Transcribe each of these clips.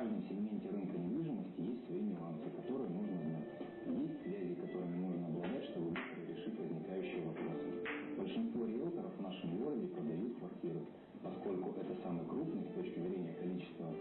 каждом сегменте рынка недвижимости есть свои нюансы, которые нужно знать. Есть связи, которыми нужно обладать, чтобы быстро решить возникающие вопросы. Большинство риэлторов в нашем городе продают квартиры, поскольку это самый крупный с точки зрения количества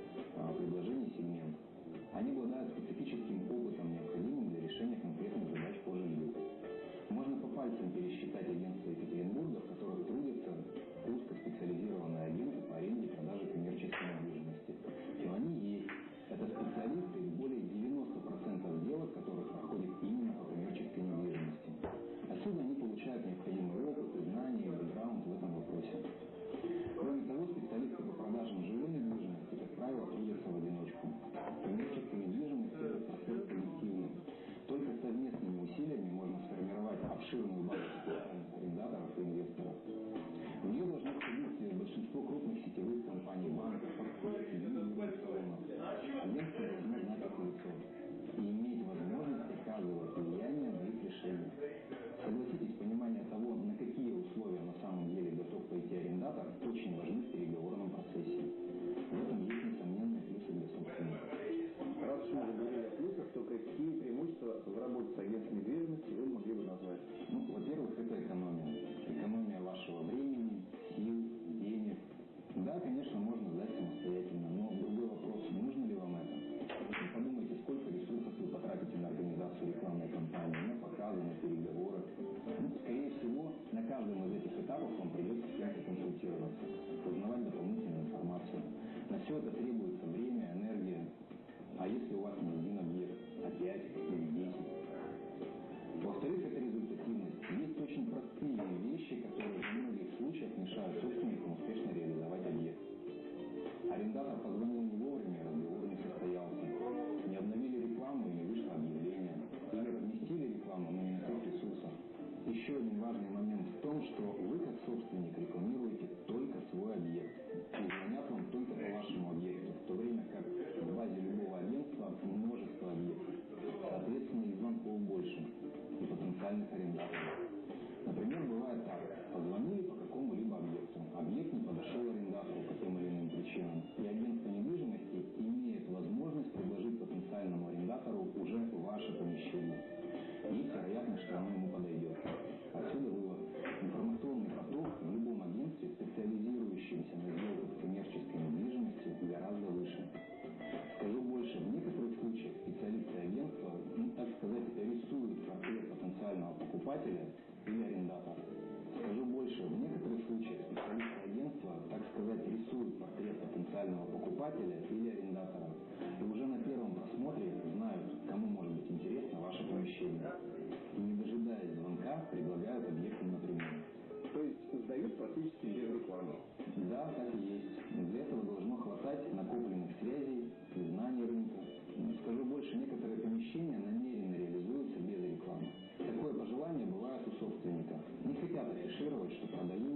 всегда как есть. Для этого должно хватать накопленных связей и знаний рынка. Но скажу больше, некоторые помещения намеренно реализуются без рекламы. Такое пожелание бывает у собственника. Не хотят афишировать, что продают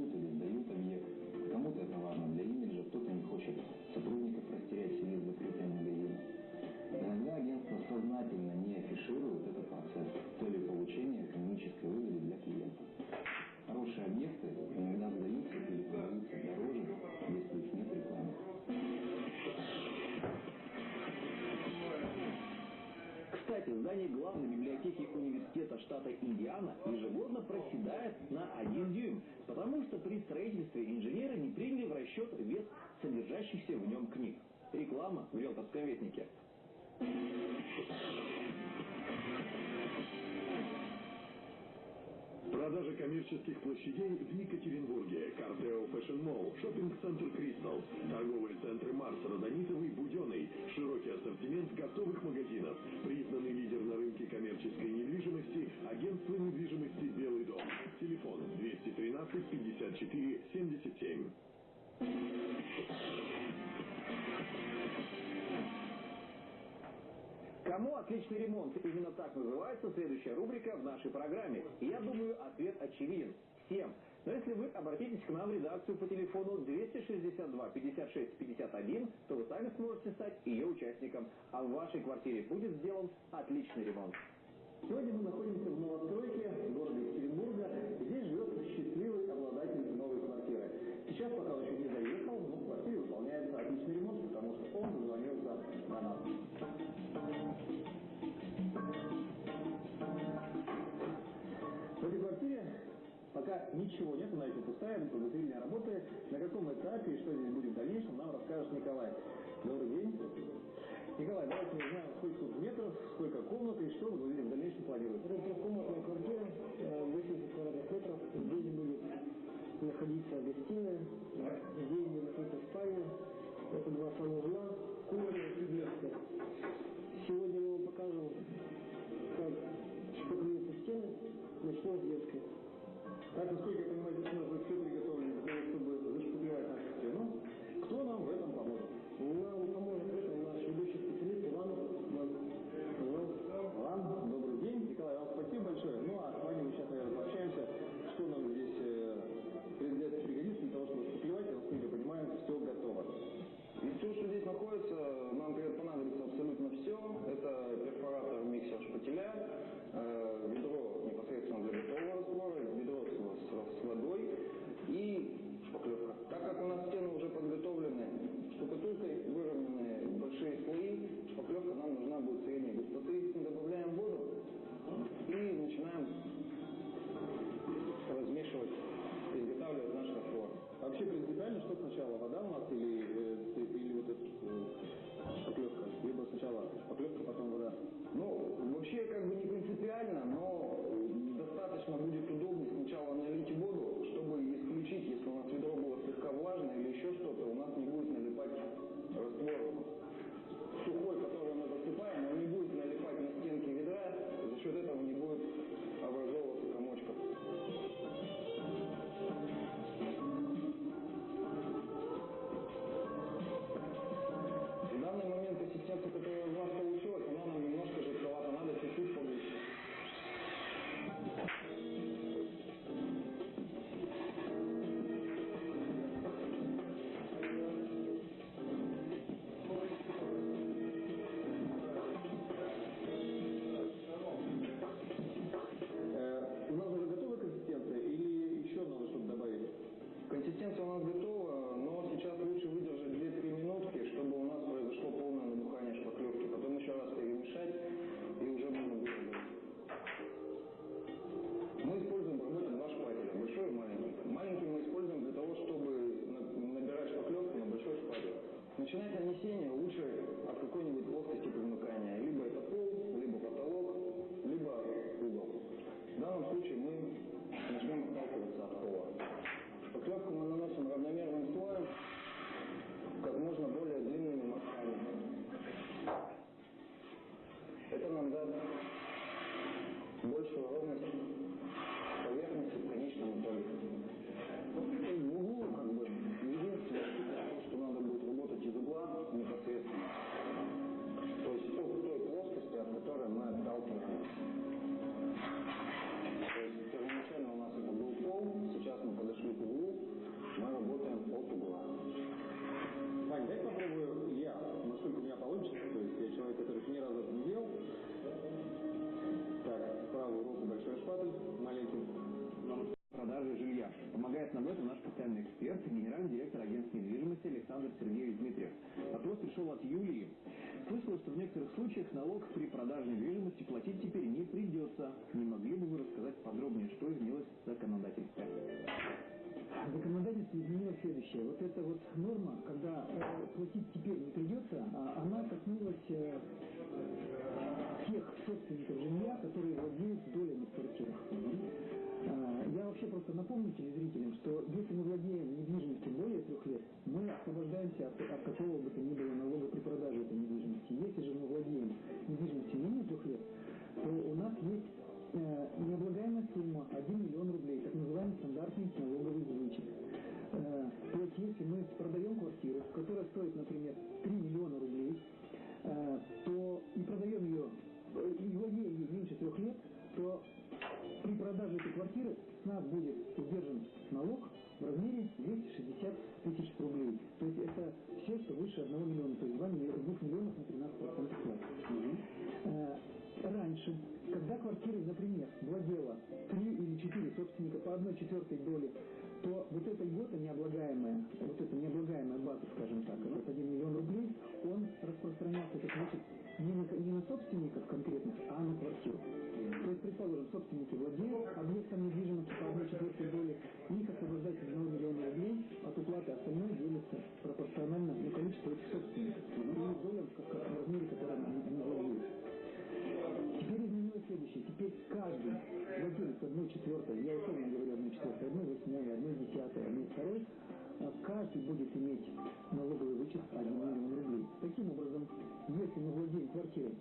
при строительстве инженеры не приняли в расчет вес содержащихся в нем книг. Реклама в Велковском ветнике. Продажа коммерческих площадей в Екатеринбурге. Сноу, шоппинг-центр Кристал, торговые центры Марс, Родонитовый, Буденный, широкий ассортимент готовых магазинов, признанный лидер на рынке коммерческой недвижимости, агентство недвижимости «Белый дом». Телефон 213 54 77. Кому отличный ремонт? Именно так называется следующая рубрика в нашей программе. Я думаю, ответ очевиден. Всем. Но если вы обратитесь к нам в редакцию по телефону 262 56 51, то вы сами сможете стать ее участником, а в вашей квартире будет сделан отличный ремонт. Сегодня мы находимся в новостройке города Екатеринбурга. Здесь живет счастливый обладатель новой квартиры. Сейчас, пока он пока ничего нет, она еще пустая, подготовительные работает. На каком этапе и что здесь будет в дальнейшем, нам расскажет Николай. Добрый день. Николай, давайте узнаем, сколько тут метров, сколько комнат и что вы в дальнейшем планируете. Это трехкомнатная квартира, 80 э, квадратных метров. Здесь будет находиться гостиная, здесь будет находиться спальня, это два санузла, кухня и детская. Сегодня мы вам покажем, как штукатурные стены, начнем с детской. Это, сколько я понимаю, здесь у нас на счет приготовлено освобождаемся от, от какого бы то ни будет иметь налоговый вычет 1 миллион рублей. Таким образом, если мы владеем квартирой,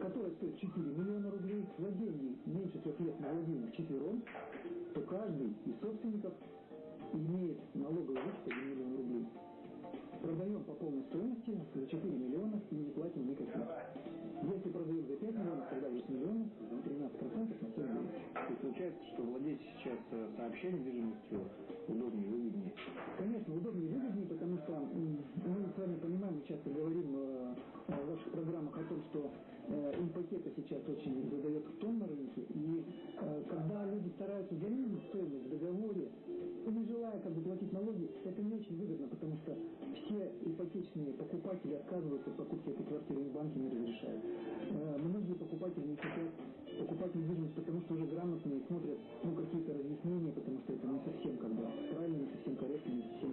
которая стоит 4 миллиона рублей, владение меньше трех лет мы владеем вчетвером, то каждый из собственников имеет налоговый вычет 1 миллион рублей. Продаем по полной стоимости за 4 миллиона и не платим никаких. Если продаем за 5 миллионов, тогда 8 миллионов, 13% на 7 миллионов. То есть получается, что владеть сейчас э, сообща недвижимостью удобнее, выгоднее? Конечно, удобнее и выгоднее, потому что мы с вами понимаем, мы часто говорим э, в ваших программах о том, что э, ипотека сейчас очень задает тон на рынке, и э, когда люди стараются занизить стоимость в договоре, не желая как бы платить налоги, это не очень выгодно, потому что все ипотечные покупатели отказываются от покупки этой квартиры, и банки не разрешают. Э, многие покупатели не хотят покупать недвижимость, потому что уже грамотные смотрят ну, какие-то разъяснения, потому что это не совсем как бы правильно, не совсем корректно, не совсем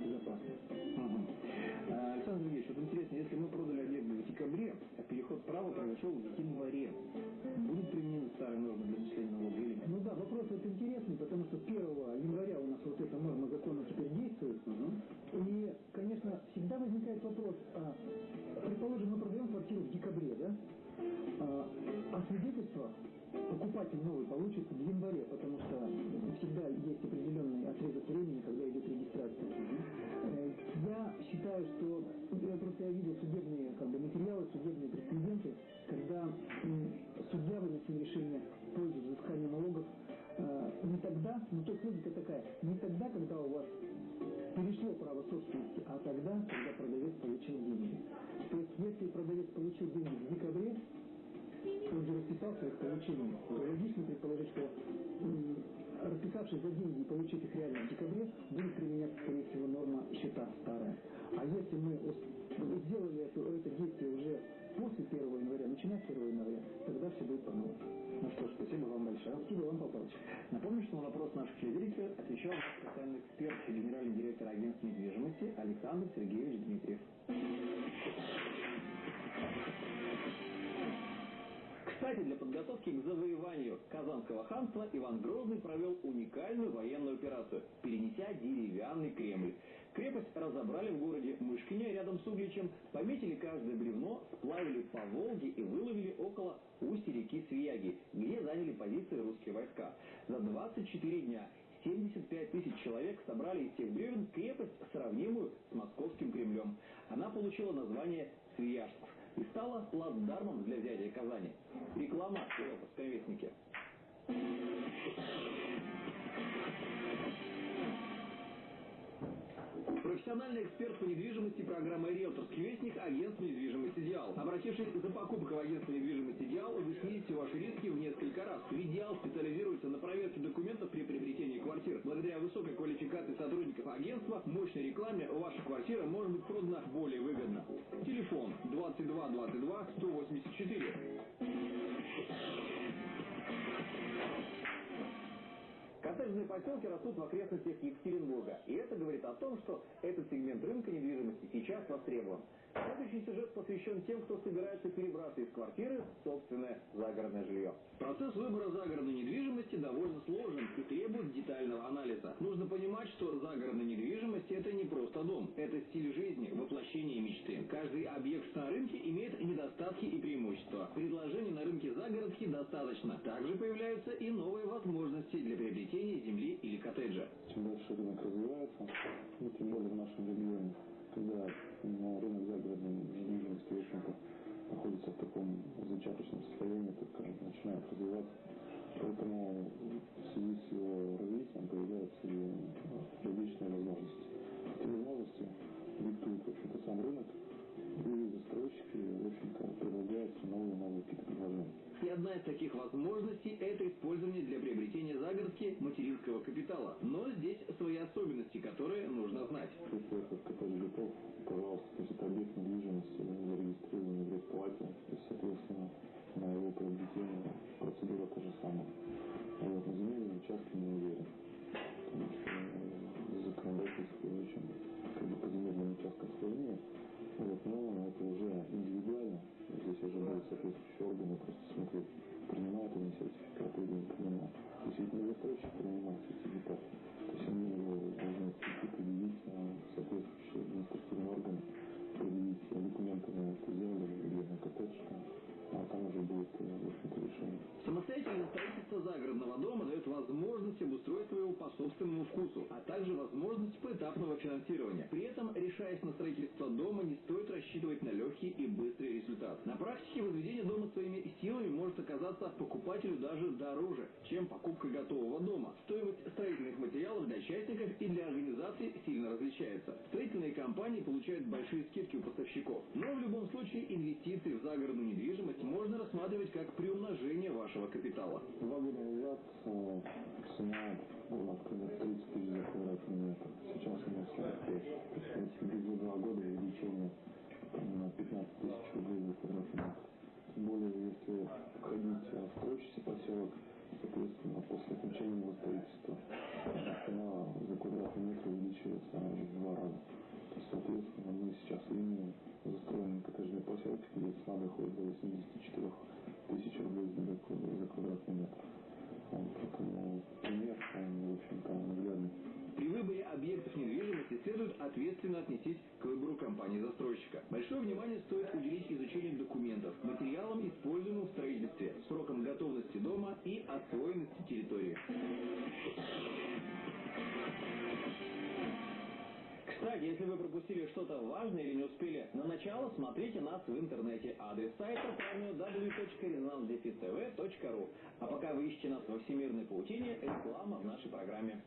1 января, тогда все будет по-новому. Ну что ж, спасибо вам большое. Спасибо вам, Павлович. Напомню, что на вопрос наших телезрителей отвечал специальный эксперт и генеральный директор агентства недвижимости Александр Сергеевич Дмитриев. Кстати, для подготовки к завоеванию Казанского ханства Иван Грозный провел уникальную военную операцию, перенеся деревянный Кремль. Крепость разобрали в городе Мышкине рядом с Угличем, пометили каждое бревно, сплавили по Волге и выловили около устья реки Свияги, где заняли позиции русские войска. За 24 дня 75 тысяч человек собрали из тех бревен крепость, сравнимую с московским Кремлем. Она получила название Свияжск и стала плацдармом для взятия Казани. Реклама в Риэлторском вестнике. Профессиональный эксперт по недвижимости программы «Риэлторский вестник» агентство недвижимости «Диал». Обратившись за покупкой в агентство недвижимости «Диал», вы снизите ваши риски в несколько раз. «Диал» специализируется на проверке документов при приобретении квартир. Благодаря высокой квалификации сотрудников агентства, мощной рекламе, ваша квартира может быть продана более выгодно. Телефон 22 22 184. Коттеджные поселки растут в окрестностях Екатеринбурга. И это говорит о том, что этот сегмент рынка недвижимости сейчас востребован. Следующий сюжет посвящен тем, кто собирается перебраться из квартиры в собственное загородное жилье. Процесс выбора загородной недвижимости довольно сложен и требует детального анализа. Нужно понимать, что загородная недвижимость – это не просто дом. Это стиль жизни, воплощение мечты. Каждый объект на рынке имеет недостатки и преимущества. Предложений на рынке загородки достаточно. Также появляются и новые возможности для приобретения земли или коттеджа. чем дальше рынок развивается, ну, тем более в нашем регионе, когда ну, рынок загородной недвижимости, в общем-то, находится в таком зачаточном состоянии, только начинает развиваться. Поэтому в связи с его собственному вкусу, а также возможность поэтапного финансирования. При этом, решаясь на строительство дома, не стоит рассчитывать на легкий и быстрый результат. На практике возведение дома своими силами может оказаться покупателю даже дороже, чем покупка готового дома. Стоимость строительных материалов для частников и для организаций сильно различается. Строительные компании получают большие скидки у поставщиков. Но в любом случае инвестиции в загородную недвижимость можно рассматривать как приумножение вашего капитала. Два года назад цена была примерно 30 тысяч за квадратный метр. Сейчас у нас 45. То есть за два года увеличение на 15 тысяч рублей за квадратный метр. Тем более, если входить в строящийся поселок, соответственно, после окончания его строительства цена за квадратный метр увеличивается в два раза. Соответственно, мы сейчас имеем застроенный коттеджный поселок, где цена доходит до 84 тысяч рублей за квадратный метр. Наглядный. При выборе объектов недвижимости следует ответственно отнестись к выбору компании-застройщика. Большое внимание стоит уделить изучению документов, материалам, используемым в строительстве, срокам готовности дома и освоенности территории. Кстати, если вы пропустили что-то важное или не успели на начало, смотрите нас в интернете. Адрес сайта www.rezonansdefistv.ru А пока вы ищете нас во всемирной паутине, реклама в нашей программе.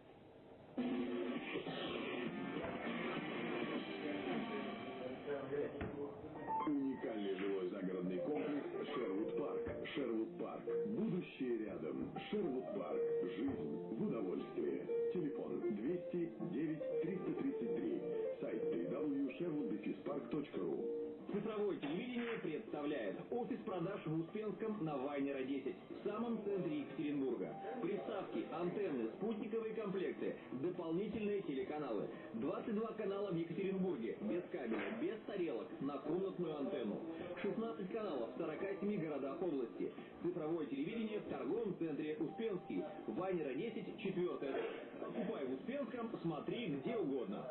Уникальный жилой загородный комплекс Шервуд Парк. Шервуд Парк. Будущее рядом. Шервуд Парк. Жизнь в удовольствии. Телефон 209 333. Www.sherwood дефис park.ru Цифровое телевидение представляет офис продаж в Успенском на Вайнера 10, в самом центре Екатеринбурга. Приставки, антенны, спутниковые комплекты, дополнительные телеканалы. 22 канала в Екатеринбурге, без кабеля, без тарелок, на комнатную антенну. 16 каналов в 47 городах области. Цифровое телевидение в торговом центре Успенский. Вайнера 10, 4 Покупай в Успенском, смотри где угодно.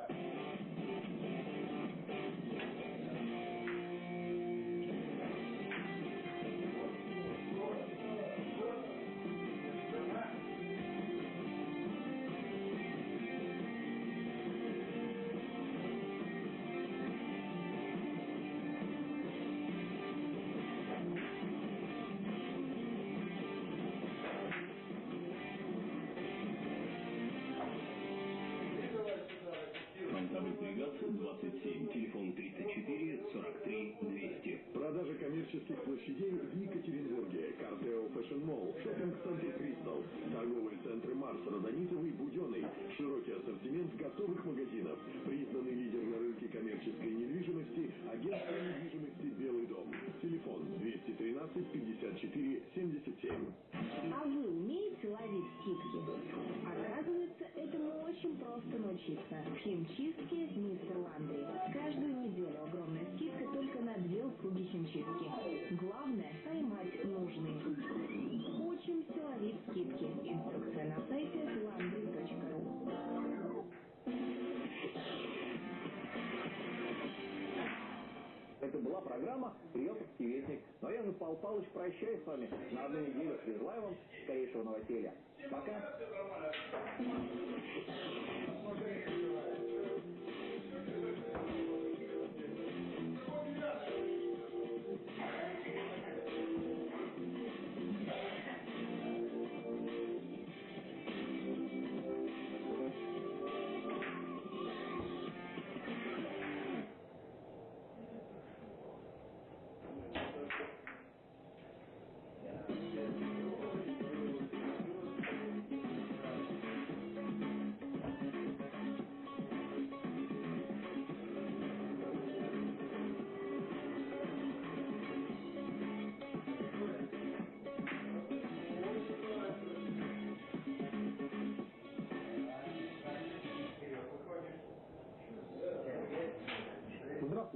Fashion Mall, шоппинг-центр Кристал, торговые центры Марс, Родонитовый, Буденный, широкий ассортимент готовых магазинов, признанный лидер на рынке коммерческой недвижимости, агентство недвижимости «Белый дом». Телефон 213 54 77. А вы умеете ловить скидки? Оказывается, этому очень просто научиться. В химчистке «Мистер Ландри». Каждую неделю огромная скидка только на две услуги химчистки. Главное – поймать нужный. Программа «Риэлторский вестник». Ну а я же, Павел Павлович, прощаюсь с вами на одну неделю. Желаю вам скорейшего новоселья. Пока.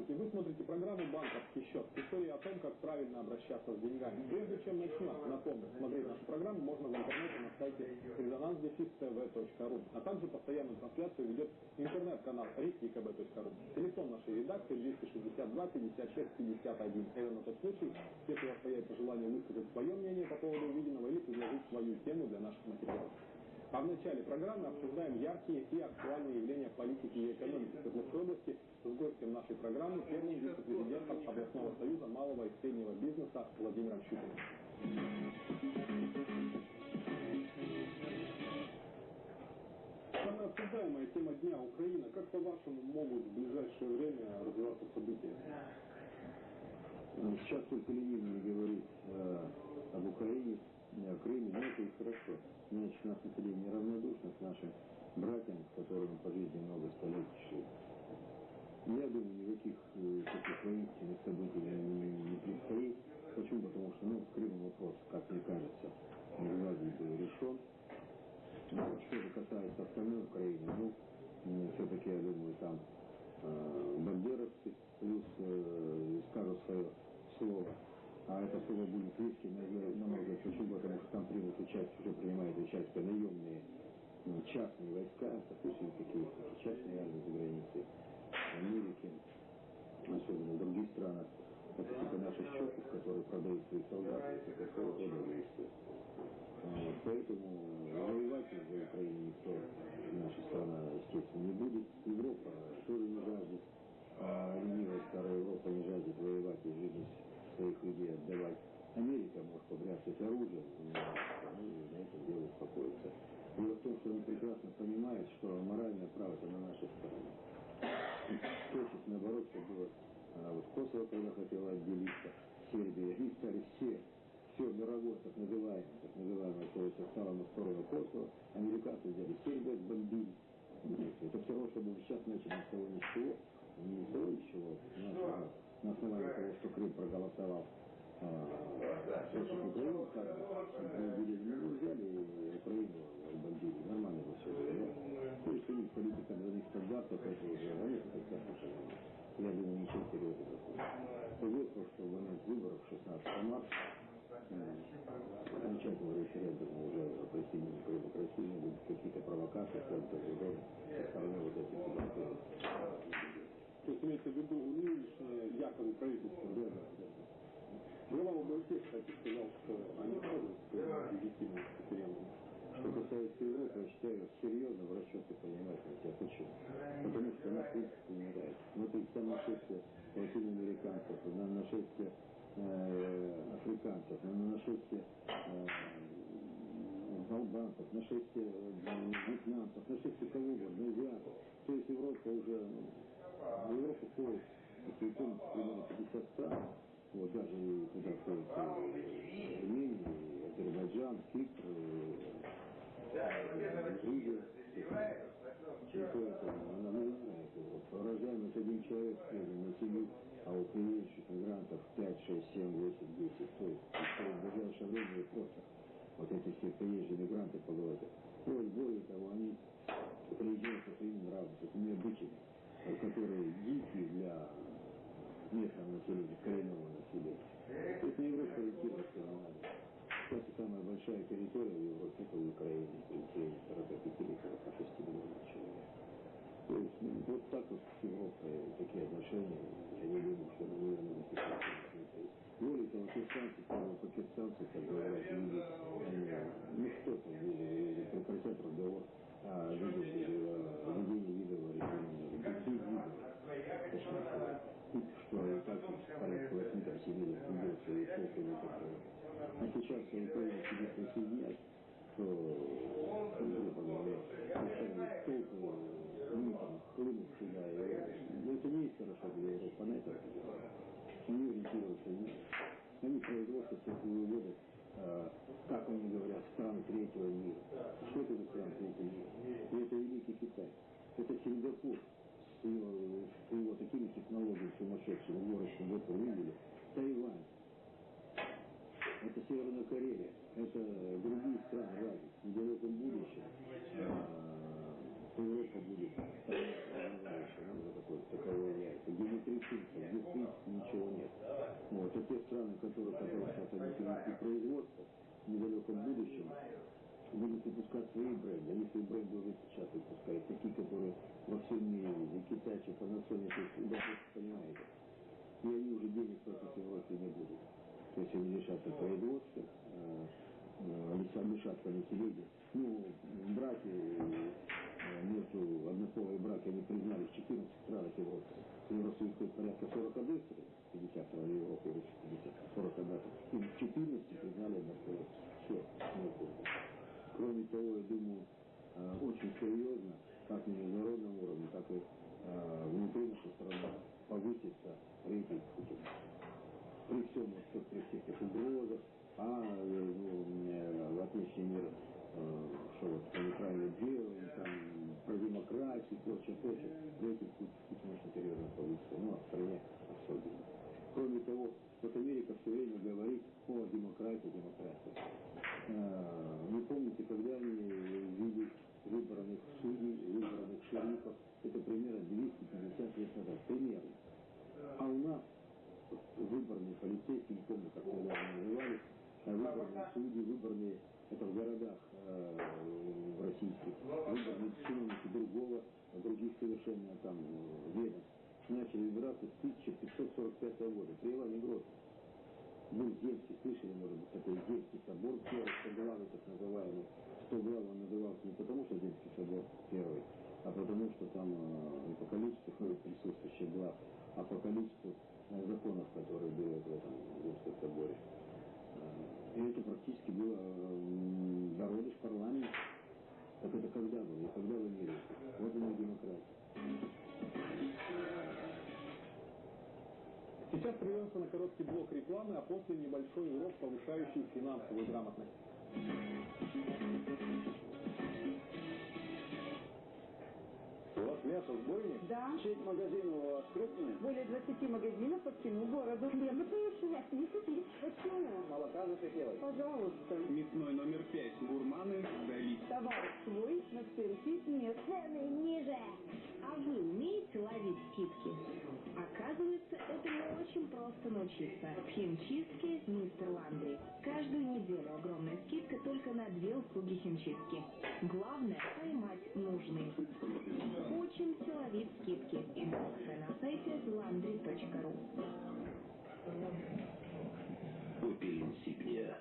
Здравствуйте, вы смотрите программу «Банковский счет». История о том, как правильно обращаться с деньгами. Прежде чем начнем, напомню, смотреть нашу программу можно в интернете на сайте резонанс.тв.ру, а также постоянную трансляцию ведет интернет-канал rikikb.ru. Телефон нашей редакции 262 56 51. Это на тот случай, если у вас появится желание высказать свое мнение по поводу увиденного или предложить свою тему для наших материалов. А в начале программы обсуждаем яркие и актуальные явления политики и экономики Свердловской области с гостем нашей программы, первым вице-президентом областного союза малого и среднего бизнеса Владимиром Щукиным. Самая обсуждаемая тема дня Украина. Как по-вашему могут в ближайшее время развиваться события? Сейчас только ленивый говорит э, об Украине, о Крыме, но это и хорошо. Значит, у нас население неравнодушно к нашим братьям, с которыми по жизни много столетий шли. Я думаю, никаких э, таких воинственных событий не, не предстоит. Почему? Потому что, ну, Крым вопрос, как мне кажется, Геннадий был решен. Ну, что же касается остальной Украины, ну, все-таки, я думаю, там э, бандеровцы плюс э, скажут свое слово. А это слово будет вести намного почему? Потому что там примут участие, уже принимают участие наемные ну, частные войска, допустим, такие частные армии за границей. Америки, особенно в других странах, это типа наших чоков, которые продают свои солдаты, это такого рода действия. Вот, поэтому воевать за Украину никто, наша страна, естественно, не будет. Европа тоже не жаждет, а ленивая старая Европа не жаждет воевать и жизнь своих людей отдавать. Америка может побряцать оружием, но они на этом дело успокоятся. Дело в том, что они прекрасно понимают, что моральное право это на нашей стороне точно наоборот, что было а, вот Косово, когда хотела отделиться, Сербия, они стали все, все мировое, так называемое, так называемое, то есть стало на сторону Косово, американцы взяли Сербию, бомбили. Это все равно, чтобы сейчас начали с того ни с чего, не с того ни с чего, на, на основании того, что Крым проголосовал а, против Украины, как бы, ну, взяли Украину, бомбили, нормально все было, да? То есть у них политика двойных стандартов, это уже, они это прекрасно понимают. Я думаю, ничего серьезного. Год прошел момент выборов 16 марта, окончательного референдума уже о присоединении Крыма к России не будут какие-то провокации, какие-то другое, со стороны вот этих государств. То есть имеется в виду нынешнее якобы правительство, да, да. Глава ОБСЕ, кстати, сказал, что они входят в легитимность референдума. Что касается Европы, я считаю, серьезно в расчеты принимать нельзя. Почему? Потому что она, в принципе, не нравится. Смотрите, там нашествие латиноамериканцев, на нашествие э, африканцев, на нашествие э, албанцев, нашествие э, вьетнамцев, нашествие кого угодно, азиатов. То есть Европа уже, в Европу входит, если вы помните, примерно 50 стран, вот даже туда входит Армения, Азербайджан, Кипр, Грузия, она не знает его. Рождаемость один человек на семью, а у приезжих мигрантов 5, 6, 7, 8, 10. То есть в ближайшее время просто вот эти все приезжие мигранты поговорят. Более, более того, они приезжают со своими нравами, со своими обычаями, которые дикие для местного населения, коренного населения. То есть на Европу ориентироваться не надо. Кстати, самая большая территория в Европе это Украина, территория 45 или 46 миллионов человек. То есть ну, вот так вот с Европой такие отношения, я не думаю, что мы наверное, более того, кирсанцы, первые пакистанцы, как говорят, люди, ну что там, люди, прекратят разговор о ведении видового режима, что так порядка 8 сидели, делают свои слухи, не такое. А сейчас, если Украина себе присоединять, то, грубо говоря, поставили толпы митинг, хлынут сюда. И, это не есть хорошо для Европы, она это они ориентируются, они производят всякие выводы, а, как они говорят, страны третьего мира. Что это за страны третьего мира? И это Великий Китай. Это Сингапур его, с его такими технологиями сумасшедшими, горочным, вот вы видели. Тайвань. Это Северная Корея. Это другие страны разве в недалеком будущем. А, Европа будет такое, ресурсов, где в принципе ничего нет. Вот. А те страны, которые, которые сейчас они перенесли производство в недалеком будущем, будут выпускать свои бренды. Они свои бренды уже сейчас выпускают, такие, которые во всем мире, и Китайцы, Panasonic, то есть, да, понимаете. И они уже денег платить Европе не будут. То есть они лишатся производства, э, лишатся населения. Ну, браки между однополые браки они признали в 14 странах Европы. Стоит порядка 41 50 в Европе 50, 41. И в 14 признали однополые. Все, нет Кроме того, я думаю, очень серьезно, как на международном уровне, так и внутри нашей страны повысится рейтинг Путина. При всем, при всех этих угрозах, а ну, в отличие мира, что вот мы неправильно делаем, там, про демократию, прочее, прочее, рейтинг Путина очень серьезно повысится, ну, а в стране особенно. Кроме того, вот Америка все время говорит о демократии, демократии. А, вы помните, когда они в виде выбранных судей, выбранных шерифов, это примерно 250 лет назад, примерно. А у нас выборные полицейские, не помню, как они назывались, а выборные судьи, выборные, это в городах э, в российских, выборные чиновники другого, других совершенно там ведомств начали выбираться с 1545 года, при Иване Грозном. Был Земский, слышали, может быть, такой Земский собор, первый стоглавый, так называемый. Сейчас прервемся на короткий блок рекламы, а после небольшой урок, повышающий финансовую грамотность. Мясо сбойник? Да. Сеть магазинов у вас крупная? Более 20 магазинов по всему городу. Хлеба повышать не купить. Почему? Молока захотелось? Пожалуйста. Мясной номер 5. Гурманы. Дали. Товар свой, но спереди нет. Цены ниже. А вы умеете ловить скидки? Оказывается, этому очень просто научиться. В химчистке «Мистер Ландри». Каждую неделю огромная скидка только на две услуги химчистки. Главное – поймать нужный. Учимся ловить скидки. Инструкция на сайте landry.ru Opel Insignia.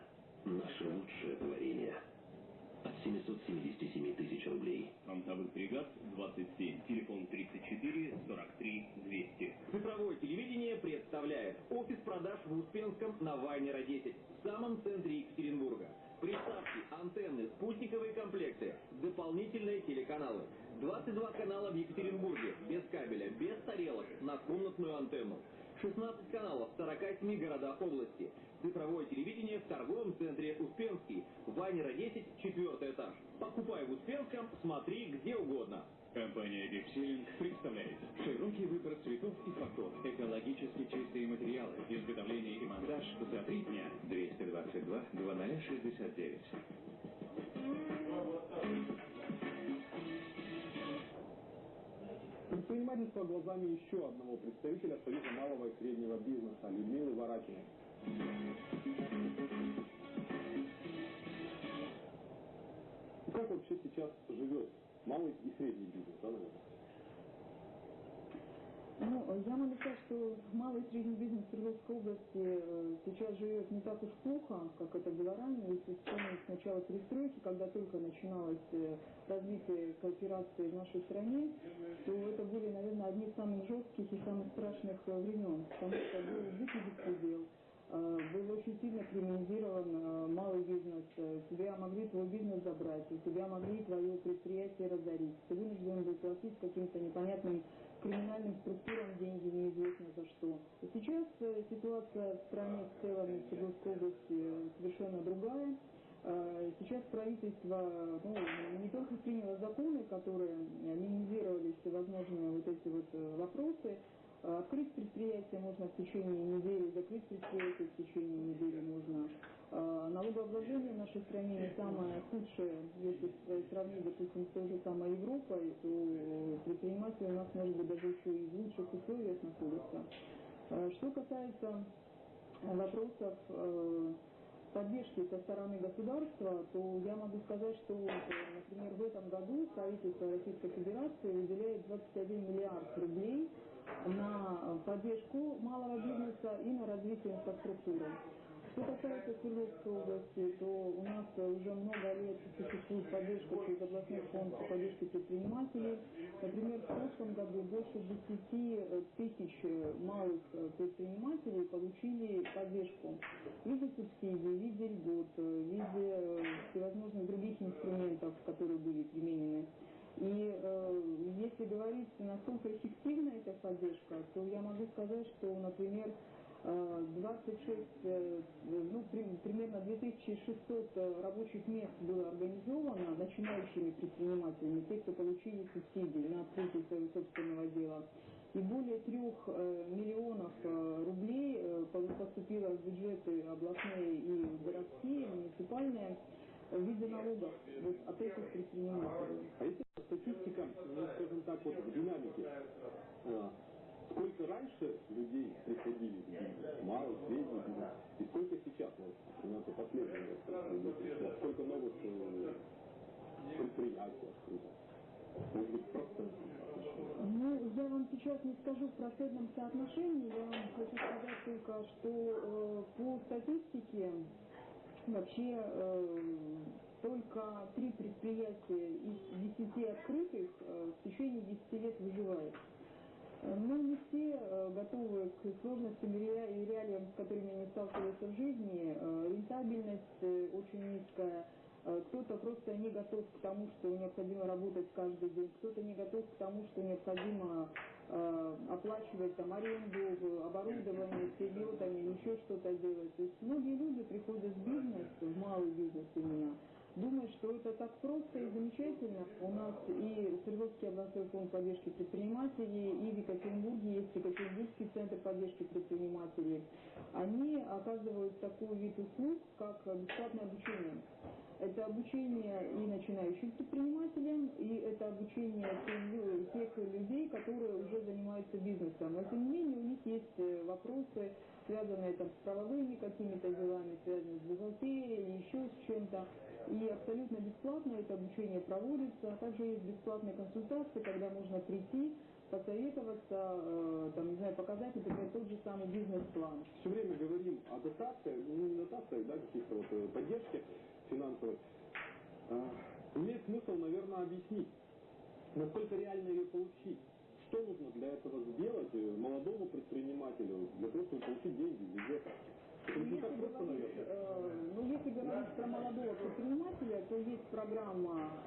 Наше лучшее творение. От 777 тысяч рублей. Фронтовых бригад 27. Телефон 34 43 200. Цифровое телевидение представляет офис продаж в Успенском на Вайнера 10, в самом центре Екатеринбурга. Приставки, антенны, спутниковые комплекты, дополнительные телеканалы. 22 канала в Екатеринбурге, без кабеля, без тарелок, на комнатную антенну. 16 каналов в 47 городах области. Цифровое телевидение в торговом центре Успенский. Вайнера 10, четвертый этаж. Покупай в Успенском, смотри где угодно. Компания Гексилинг представляет широкий выбор цветов и фактур, экологически чистые материалы, изготовление и монтаж за три дня. 222 2069. Предпринимательство глазами еще одного представителя Союза малого и среднего бизнеса Людмилы Варакиной. Как вообще сейчас живет малый и средний бизнес, да, наверное? Ну, я могу сказать, что малый и средний бизнес в Свердловской области э, сейчас живет не так уж плохо, как это было ранее. Если вспомнить с начала перестройки, когда только начиналось э, развитие кооперации в нашей стране, то это были, наверное, одни из самых жестких и самых страшных э, времен, потому что был дикий беспредел, был очень сильно криминализирован малый бизнес, тебя могли твой бизнес забрать, тебя могли твое предприятие разорить, ты вынужден был платить каким-то непонятным криминальным структурам деньги неизвестно за что. И сейчас э, ситуация в стране в целом, в Свердловской области совершенно другая. Э, сейчас правительство ну, не только приняло законы, которые минимизировали всевозможные вот эти вот э, вопросы, Открыть предприятие можно в течение недели, закрыть предприятие в течение недели можно. Налогообложение в нашей стране не самое худшее, если сравнить, допустим, с той же самой Европой, то предприниматели у нас, может быть, даже еще и в лучших условиях находятся. Что касается вопросов поддержки со стороны государства, то я могу сказать, что, например, в этом году правительство Российской Федерации выделяет 21 миллиард рублей на поддержку малого бизнеса и на развитие инфраструктуры. Что касается Свердловской области, то у нас уже много лет существует поддержка через областной фонд поддержки предпринимателей. Например, в прошлом году больше 10 э, тысяч э, малых э, предпринимателей получили поддержку в виде субсидий, в виде льгот, в виде всевозможных других инструментов, которые были применены. И э, если говорить, насколько эффективна эта поддержка, то я могу сказать, что, например, 26, э, ну, примерно 2600 э, рабочих мест было организовано начинающими предпринимателями, те, кто получили субсидии на открытие своего собственного дела. И более трех э, миллионов рублей поступило в бюджеты областные и городские, муниципальные в виде налогов вот, от этих предпринимателей. А если статистика, ну, скажем так, вот в динамике, Сколько раньше людей приходили в бизнес, малый, средний бизнес, и сколько сейчас, вот, например, по последнему сколько новых э, предприятий открыто? Ну, я вам сейчас не скажу в процентном соотношении, я вам хочу сказать только, что э, по статистике вообще э, только три предприятия из десяти открытых э, в течение десяти лет выживают. Ну, не все э, готовы к сложностям и реалиям, с которыми они сталкиваются в жизни. Э, рентабельность э, очень низкая. Кто-то просто не готов к тому, что необходимо работать каждый день. Кто-то не готов к тому, что необходимо оплачивать там аренду, оборудование, сырье, еще что-то делать. То есть многие люди приходят в бизнес, в малый бизнес именно, думают, что это так просто и замечательно. У нас и Свердловский областной фонд поддержки предпринимателей, и в Екатеринбурге есть Екатеринбургский центр поддержки предпринимателей. Они оказывают такой вид услуг, как бесплатное обучение. Это обучение и начинающим предпринимателям, и это обучение тех людей, которые уже занимаются бизнесом. Но тем не менее у них есть э, вопросы, связанные там, с правовыми какими-то делами, связанные с бухгалтерией, еще с чем-то. И абсолютно бесплатно это обучение проводится. А также есть бесплатные консультации, когда можно прийти, посоветоваться, э, там, не знаю, показать, например, тот же самый бизнес-план. Все время говорим о дотациях, ну не дотациях, да, каких-то вот э, поддержки финансовой. А, имеет смысл, наверное, объяснить, насколько реально ее получить. Что нужно для этого сделать э, молодому предпринимателю, для того, чтобы получить деньги из бюджета? Ну, э, ну, если говорить про молодого предпринимателя, то есть программа